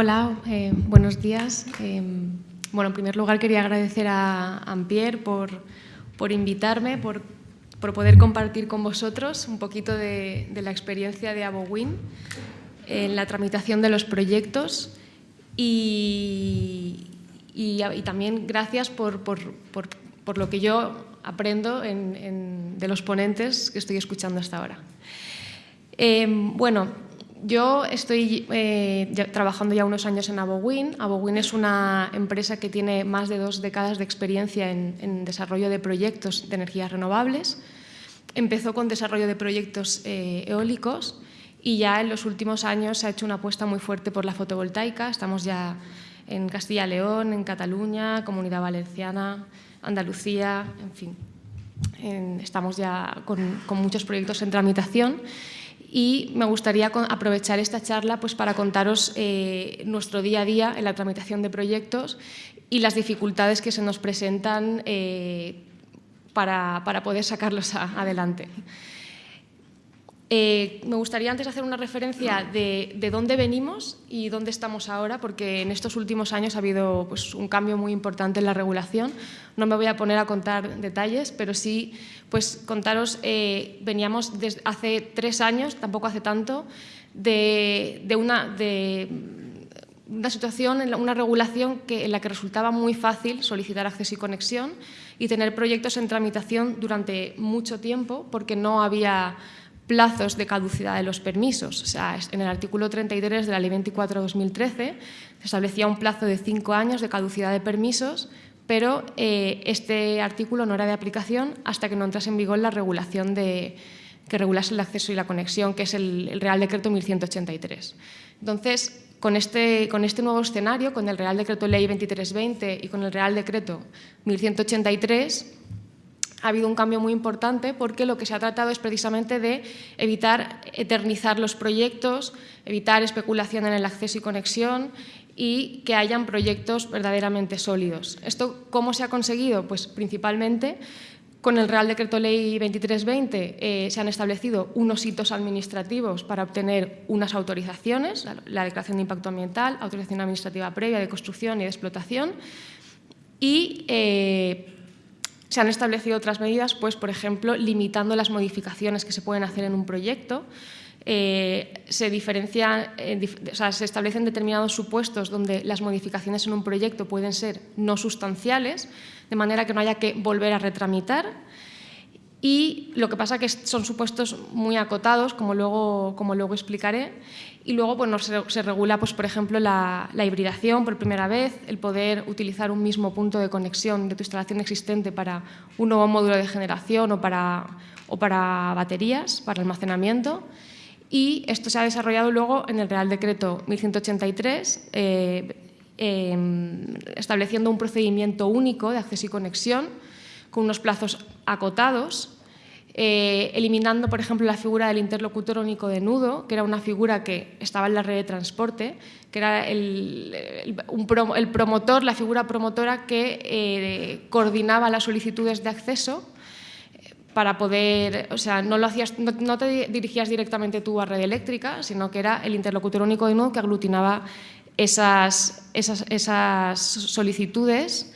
Hola, eh, buenos días. Eh, bueno, en primer lugar quería agradecer a Ampier por, por invitarme, por, por, poder compartir con vosotros un poquito de, la experiencia de AboWin en la tramitación de los proyectos y, y, también gracias por, por, lo que yo aprendo en, de los ponentes que estoy escuchando hasta ahora. Eh, bueno, yo estoy eh, trabajando ya unos años en AboWin. AboWin es una empresa que tiene más de dos décadas de experiencia en, desarrollo de proyectos de energías renovables. Empezó con desarrollo de proyectos eh, eólicos y ya en los últimos años se ha hecho una apuesta muy fuerte por la fotovoltaica. Estamos ya en Castilla y León, en Cataluña, Comunidad Valenciana, Andalucía, en fin. Estamos ya con muchos proyectos en tramitación y me gustaría aprovechar esta charla pues, para contaros eh, nuestro día a día en la tramitación de proyectos y las dificultades que se nos presentan eh, para, para, poder sacarlos adelante. Eh, me gustaría antes hacer una referencia de, de, dónde venimos y dónde estamos ahora, porque en estos últimos años ha habido pues, un cambio muy importante en la regulación. No me voy a poner a contar detalles, pero sí pues, contaros, eh, veníamos desde hace tres años, tampoco hace tanto, de, una, de una situación, una regulación en la que resultaba muy fácil solicitar acceso y conexión y tener proyectos en tramitación durante mucho tiempo porque no había plazos de caducidad de los permisos. O sea, en el artículo 33 de la Ley 24-2013 se establecía un plazo de cinco años de caducidad de permisos, pero eh, este artículo no era de aplicación hasta que no entrase en vigor la regulación de, que regulase el acceso y la conexión, que es el, Real Decreto 1183. Entonces, con este, con este, nuevo escenario, con el Real Decreto Ley 2320 y con el Real Decreto 1183, ha habido un cambio muy importante porque lo que se ha tratado es precisamente de evitar eternizar los proyectos, evitar especulación en el acceso y conexión y que hayan proyectos verdaderamente sólidos. ¿Esto cómo se ha conseguido? Pues principalmente con el Real Decreto Ley 2320 eh, se han establecido unos hitos administrativos para obtener unas autorizaciones, la, la declaración de impacto ambiental, autorización administrativa previa de construcción y de explotación, y eh, se han establecido otras medidas, pues, por ejemplo, limitando las modificaciones que se pueden hacer en un proyecto. Eh, se, diferencia, eh, o sea, se establecen determinados supuestos donde las modificaciones en un proyecto pueden ser no sustanciales, de manera que no haya que volver a retramitar. Y lo que pasa es que son supuestos muy acotados, como luego, como luego explicaré, y luego bueno, se, se regula, pues, por ejemplo, la, hibridación por primera vez, el poder utilizar un mismo punto de conexión de tu instalación existente para un nuevo módulo de generación o para, o para baterías, para almacenamiento. Y esto se ha desarrollado luego en el Real Decreto 1183, eh, eh, estableciendo un procedimiento único de acceso y conexión con unos plazos acotados, eh, eliminando, por ejemplo, la figura del interlocutor único de nudo, que era una figura que estaba en la red de transporte, que era el, el, promotor, la figura promotora que eh, coordinaba las solicitudes de acceso eh, para poder, o sea, no, lo hacías, no, te dirigías directamente tú a red eléctrica, sino que era el interlocutor único de nudo que aglutinaba esas, esas, esas solicitudes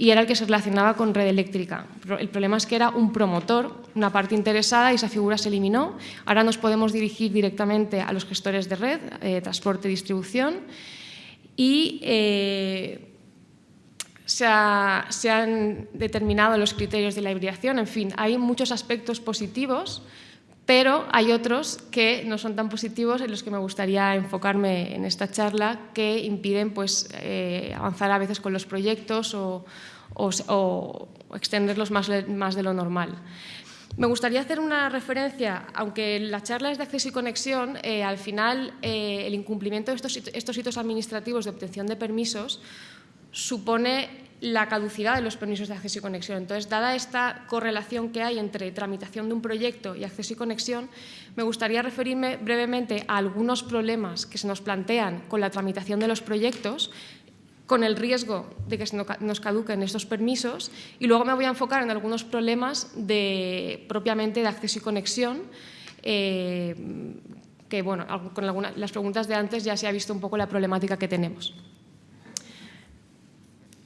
y era el que se relacionaba con red eléctrica. El problema es que era un promotor, una parte interesada y esa figura se eliminó. Ahora nos podemos dirigir directamente a los gestores de red, eh, transporte y distribución y eh, se, ha, se, han determinado los criterios de la hibridación. En fin, hay muchos aspectos positivos, pero hay otros que no son tan positivos en los que me gustaría enfocarme en esta charla que impiden pues, eh, avanzar a veces con los proyectos o, extenderlos más, más de lo normal. Me gustaría hacer una referencia, aunque la charla es de acceso y conexión, eh, al final eh, el incumplimiento de estos, estos hitos administrativos de obtención de permisos supone la caducidad de los permisos de acceso y conexión. Entonces, dada esta correlación que hay entre tramitación de un proyecto y acceso y conexión, me gustaría referirme brevemente a algunos problemas que se nos plantean con la tramitación de los proyectos con el riesgo de que nos caduquen estos permisos y luego me voy a enfocar en algunos problemas de, propiamente de acceso y conexión eh, que bueno, con algunas, las preguntas de antes ya se ha visto un poco la problemática que tenemos.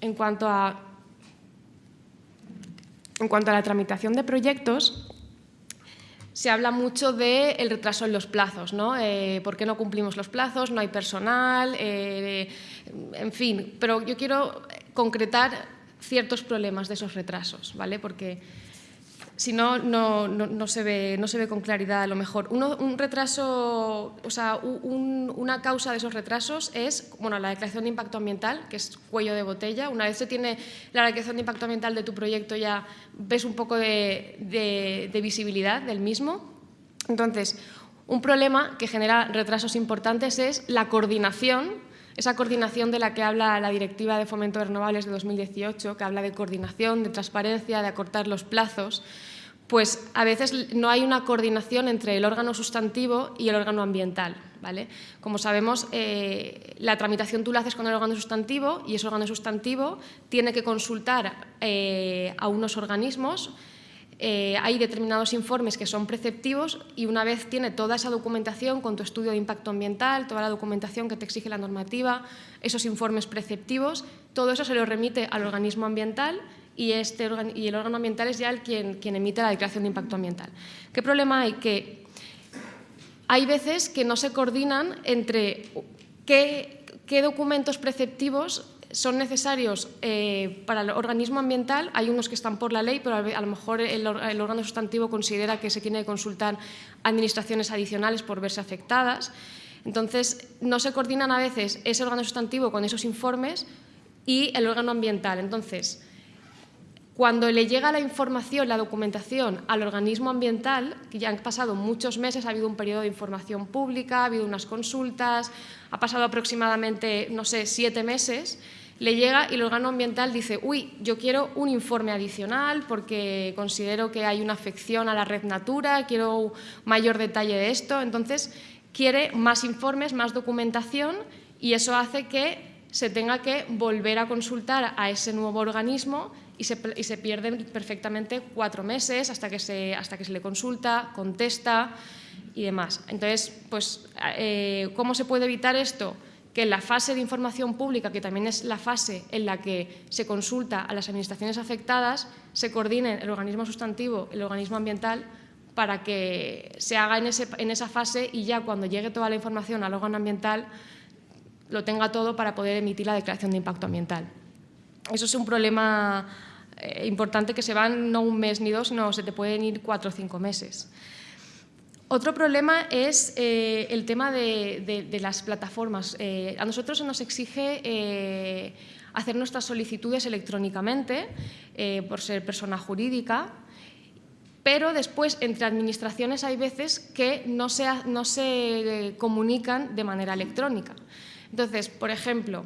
En cuanto a, en cuanto a la tramitación de proyectos, se habla mucho del retraso en los plazos, ¿no? Eh, ¿Por qué no cumplimos los plazos? No hay personal, eh, en fin. Pero yo quiero concretar ciertos problemas de esos retrasos, ¿vale? Porque si no, no, se ve, no se ve con claridad a lo mejor. un retraso, o sea, una causa de esos retrasos es bueno, la declaración de impacto ambiental, que es cuello de botella. Una vez se tiene la declaración de impacto ambiental de tu proyecto ya ves un poco de visibilidad del mismo. Entonces, un problema que genera retrasos importantes es la coordinación esa coordinación de la que habla la Directiva de Fomento de Renovables de 2018, que habla de coordinación, de transparencia, de acortar los plazos, pues a veces no hay una coordinación entre el órgano sustantivo y el órgano ambiental. ¿vale? Como sabemos, eh, la tramitación tú la haces con el órgano sustantivo y ese órgano sustantivo tiene que consultar eh, a unos organismos eh, hay determinados informes que son preceptivos y una vez tiene toda esa documentación con tu estudio de impacto ambiental, toda la documentación que te exige la normativa, esos informes preceptivos, todo eso se lo remite al organismo ambiental y, este, y el órgano ambiental es ya el quien, quien emite la declaración de impacto ambiental. ¿Qué problema hay? Que hay veces que no se coordinan entre qué, qué documentos preceptivos son necesarios eh, para el organismo ambiental, hay unos que están por la ley, pero a lo mejor el, órgano sustantivo considera que se tiene que consultar administraciones adicionales por verse afectadas. Entonces, no se coordinan a veces ese órgano sustantivo con esos informes y el órgano ambiental. Entonces, cuando le llega la información, la documentación al organismo ambiental, que ya han pasado muchos meses, ha habido un periodo de información pública, ha habido unas consultas, ha pasado aproximadamente, no sé, siete meses, le llega y el órgano ambiental dice, uy, yo quiero un informe adicional porque considero que hay una afección a la red Natura, quiero mayor detalle de esto, entonces quiere más informes, más documentación y eso hace que se tenga que volver a consultar a ese nuevo organismo y se, pierden perfectamente cuatro meses hasta que, se, hasta que se le consulta, contesta y demás. Entonces, pues, eh, ¿cómo se puede evitar esto? Que en la fase de información pública, que también es la fase en la que se consulta a las administraciones afectadas, se coordine el organismo sustantivo, el organismo ambiental, para que se haga en, esa fase y ya cuando llegue toda la información al órgano ambiental lo tenga todo para poder emitir la declaración de impacto ambiental. Eso es un problema eh, importante que se van no un mes ni dos, no, se te pueden ir cuatro o cinco meses. Otro problema es eh, el tema de, las plataformas. Eh, a nosotros se nos exige eh, hacer nuestras solicitudes electrónicamente por ser persona jurídica, pero después entre administraciones hay veces que no se, no se comunican de manera electrónica. Entonces, por ejemplo,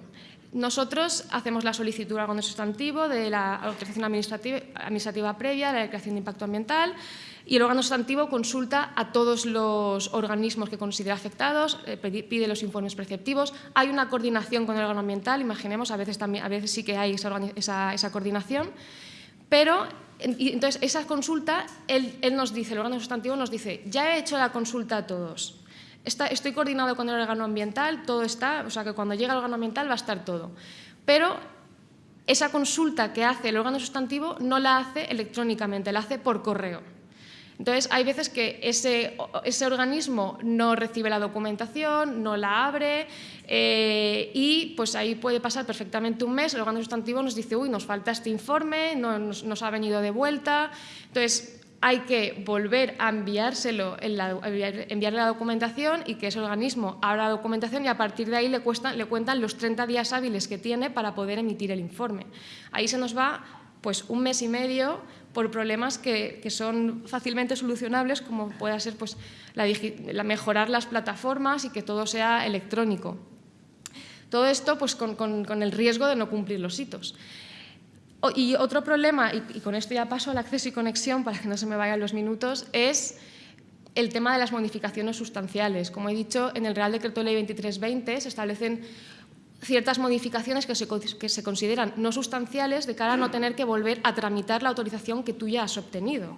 nosotros hacemos la solicitud al sustantivo de la autorización administrativa, administrativa previa, la declaración de impacto ambiental, y el órgano sustantivo consulta a todos los organismos que considera afectados, eh, pide los informes preceptivos. Hay una coordinación con el órgano ambiental, imaginemos, a veces, también, a veces sí que hay esa, coordinación, pero entonces esa consulta, él, nos dice, el órgano sustantivo nos dice, ya he hecho la consulta a todos, estoy coordinado con el órgano ambiental, todo está, o sea que cuando llega el órgano ambiental va a estar todo. Pero esa consulta que hace el órgano sustantivo no la hace electrónicamente, la hace por correo. Entonces, hay veces que ese, organismo no recibe la documentación, no la abre eh, y pues ahí puede pasar perfectamente un mes, el órgano sustantivo nos dice, uy, nos falta este informe, no nos, ha venido de vuelta. Entonces, hay que volver a enviárselo, enviarle la documentación y que ese organismo abra la documentación y a partir de ahí le, le cuentan los 30 días hábiles que tiene para poder emitir el informe. Ahí se nos va pues un mes y medio por problemas que, son fácilmente solucionables, como puede ser pues, la, mejorar las plataformas y que todo sea electrónico. Todo esto pues, con, el riesgo de no cumplir los hitos. Y otro problema, y, con esto ya paso al acceso y conexión para que no se me vayan los minutos, es el tema de las modificaciones sustanciales. Como he dicho, en el Real Decreto Ley 2320 se establecen ciertas modificaciones que se, que se, consideran no sustanciales de cara a no tener que volver a tramitar la autorización que tú ya has obtenido.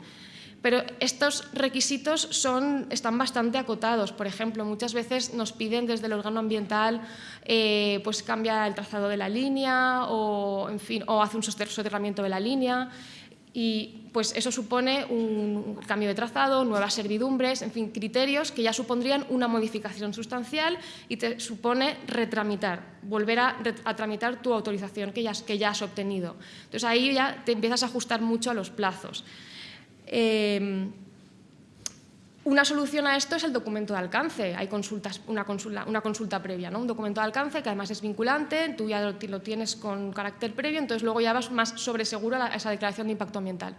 Pero estos requisitos son, están bastante acotados. Por ejemplo, muchas veces nos piden desde el órgano ambiental eh, pues cambia el trazado de la línea o, en fin, o hace un soterramiento de la línea y pues eso supone un cambio de trazado, nuevas servidumbres, en fin, criterios que ya supondrían una modificación sustancial y te supone retramitar, volver a, tramitar tu autorización que ya, que ya, has obtenido. Entonces ahí ya te empiezas a ajustar mucho a los plazos. Eh, una solución a esto es el documento de alcance. Hay consultas, una, consulta, previa, ¿no? un documento de alcance que además es vinculante, tú ya lo, tienes con carácter previo, entonces luego ya vas más sobre seguro a, esa declaración de impacto ambiental.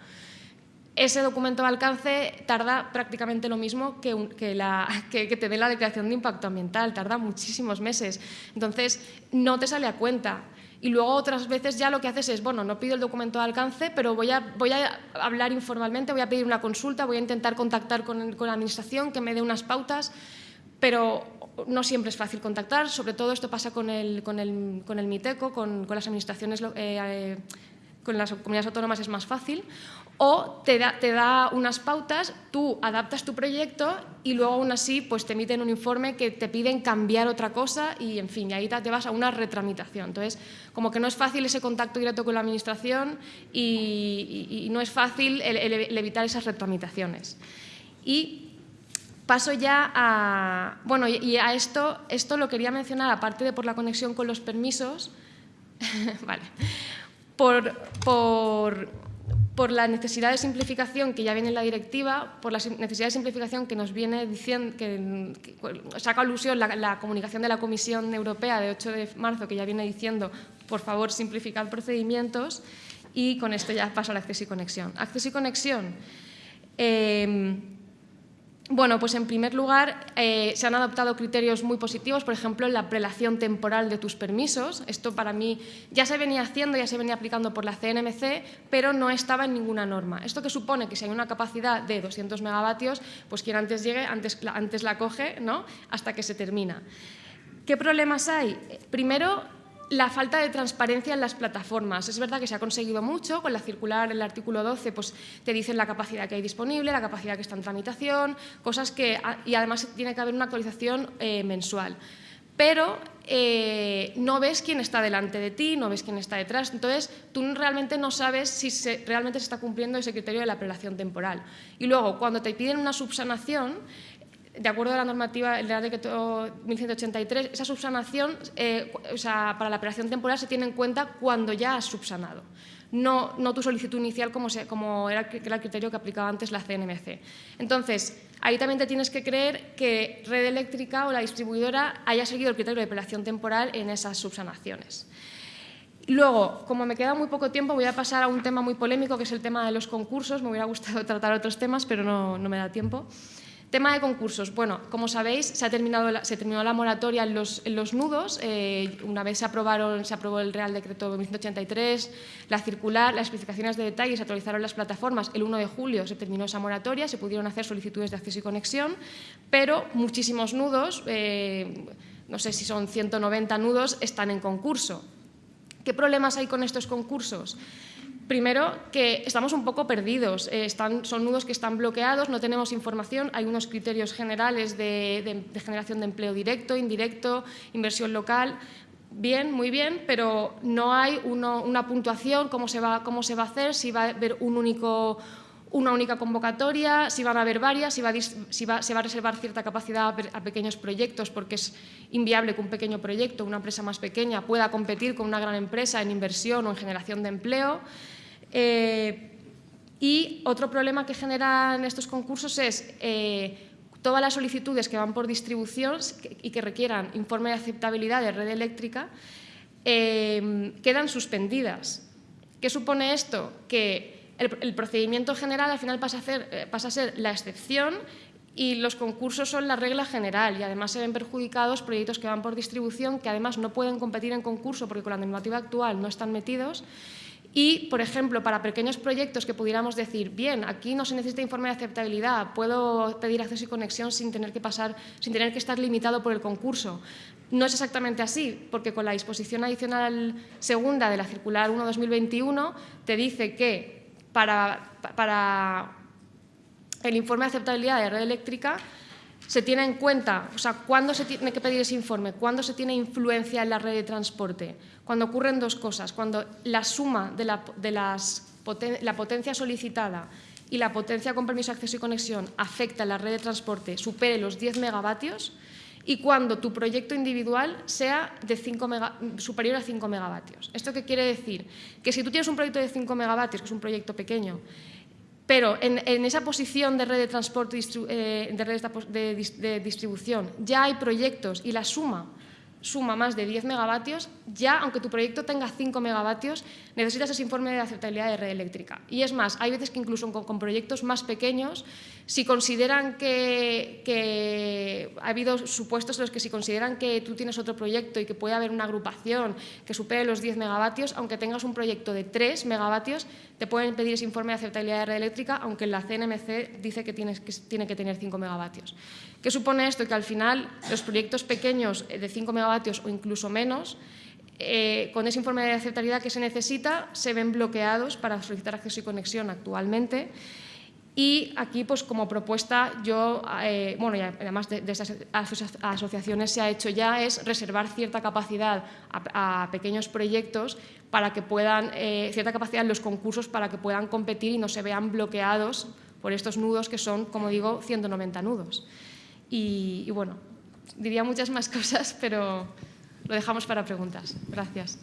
Ese documento de alcance tarda prácticamente lo mismo que, que te dé la declaración de impacto ambiental, tarda muchísimos meses. Entonces, no te sale a cuenta. Y luego otras veces ya lo que haces es, bueno, no pido el documento de alcance, pero voy a, voy a hablar informalmente, voy a pedir una consulta, voy a intentar contactar con, la Administración, que me dé unas pautas, pero no siempre es fácil contactar, sobre todo esto pasa con el, con el, con el MITECO, con, con las administraciones eh, eh, con las comunidades autónomas es más fácil, o te da, te da, unas pautas, tú adaptas tu proyecto y luego aún así pues, te emiten un informe que te piden cambiar otra cosa y en fin, y ahí te vas a una retramitación. Entonces, como que no es fácil ese contacto directo con la administración y, no es fácil evitar esas retramitaciones. Y paso ya a... Bueno, y a esto, esto lo quería mencionar, aparte de por la conexión con los permisos, vale, por, por por la necesidad de simplificación que ya viene en la directiva, por la necesidad de simplificación que nos viene diciendo, que, saca alusión la, la, comunicación de la Comisión Europea de 8 de marzo, que ya viene diciendo, por favor, simplificar procedimientos, y con esto ya paso al acceso y conexión. Acceso y conexión. Eh, bueno, pues en primer lugar eh, se han adoptado criterios muy positivos, por ejemplo, la prelación temporal de tus permisos. Esto para mí ya se venía haciendo, ya se venía aplicando por la CNMC, pero no estaba en ninguna norma. Esto que supone que si hay una capacidad de 200 megavatios, pues quien antes llegue, antes, antes la coge, ¿no? hasta que se termina. ¿Qué problemas hay? Primero, la falta de transparencia en las plataformas. Es verdad que se ha conseguido mucho, con la circular, el artículo 12, pues te dicen la capacidad que hay disponible, la capacidad que está en tramitación, cosas que... Y además tiene que haber una actualización eh, mensual. Pero eh, no ves quién está delante de ti, no ves quién está detrás. Entonces, tú realmente no sabes si realmente se está cumpliendo ese criterio de la prelación temporal. Y luego, cuando te piden una subsanación, de acuerdo a la normativa, el Real Decreto 1183, esa subsanación eh, o sea, para la operación temporal se tiene en cuenta cuando ya has subsanado, no, no tu solicitud inicial como, como era, el criterio que aplicaba antes la CNMC. Entonces, ahí también te tienes que creer que Red Eléctrica o la distribuidora haya seguido el criterio de operación temporal en esas subsanaciones. Luego, como me queda muy poco tiempo, voy a pasar a un tema muy polémico, que es el tema de los concursos. Me hubiera gustado tratar otros temas, pero no me da tiempo. Tema de concursos. Bueno, como sabéis, se, ha terminado se terminó la moratoria en los, nudos. Eh, una vez se, aprobaron, se aprobó el Real Decreto 183, la circular, las especificaciones de detalle, se actualizaron las plataformas. El 1 de julio se terminó esa moratoria, se pudieron hacer solicitudes de acceso y conexión, pero muchísimos nudos, eh, no sé si son 190 nudos, están en concurso. ¿Qué problemas hay con estos concursos? Primero, que estamos un poco perdidos, eh, son nudos que están bloqueados, no tenemos información, hay unos criterios generales de, generación de empleo directo, indirecto, inversión local, bien, muy bien, pero no hay una puntuación, cómo se, va, a hacer, si va a haber un único, una única convocatoria, si van a haber varias, si, va, se va a reservar cierta capacidad a, pequeños proyectos porque es inviable que un pequeño proyecto, una empresa más pequeña, pueda competir con una gran empresa en inversión o en generación de empleo. Eh, y otro problema que generan estos concursos es eh, todas las solicitudes que van por distribución y que requieran informe de aceptabilidad de red eléctrica eh, quedan suspendidas. ¿Qué supone esto? Que el, procedimiento general al final pasa a, pasa a ser la excepción y los concursos son la regla general y además se ven perjudicados proyectos que van por distribución que además no pueden competir en concurso porque con la normativa actual no están metidos y, por ejemplo, para pequeños proyectos que pudiéramos decir, bien, aquí no se necesita informe de aceptabilidad, puedo pedir acceso y conexión sin tener que, pasar, sin tener que estar limitado por el concurso. No es exactamente así, porque con la disposición adicional segunda de la circular 1-2021 te dice que para, para el informe de aceptabilidad de red eléctrica se tiene en cuenta, o sea, ¿cuándo se tiene que pedir ese informe? ¿Cuándo se tiene influencia en la red de transporte? Cuando ocurren dos cosas, cuando la suma de la, las, la potencia solicitada y la potencia con permiso de acceso y conexión afecta a la red de transporte supere los 10 megavatios y cuando tu proyecto individual sea de 5 superior a 5 megavatios. ¿Esto qué quiere decir? Que si tú tienes un proyecto de 5 megavatios, que es un proyecto pequeño, pero en, esa posición de red de transporte, eh, de, de distribución, ya hay proyectos y la suma suma más de 10 megavatios, ya aunque tu proyecto tenga 5 megavatios, necesitas ese informe de aceptabilidad de red eléctrica. Y es más, hay veces que incluso con, proyectos más pequeños, si consideran que, ha habido supuestos en los que si consideran que tú tienes otro proyecto y que puede haber una agrupación que supere los 10 megavatios, aunque tengas un proyecto de 3 megavatios, te pueden pedir ese informe de aceptabilidad de red eléctrica, aunque la CNMC dice que, tienes, que tiene que tener 5 megavatios. ¿Qué supone esto? Que al final los proyectos pequeños de 5 megavatios o incluso menos, eh, con ese informe de aceptabilidad que se necesita, se ven bloqueados para solicitar acceso y conexión actualmente. Y aquí, pues como propuesta, yo, eh, bueno, y además de, estas asociaciones se ha hecho ya, es reservar cierta capacidad a, pequeños proyectos para que puedan, eh, cierta capacidad en los concursos para que puedan competir y no se vean bloqueados por estos nudos que son, como digo, 190 nudos. y bueno, diría muchas más cosas, pero lo dejamos para preguntas. Gracias.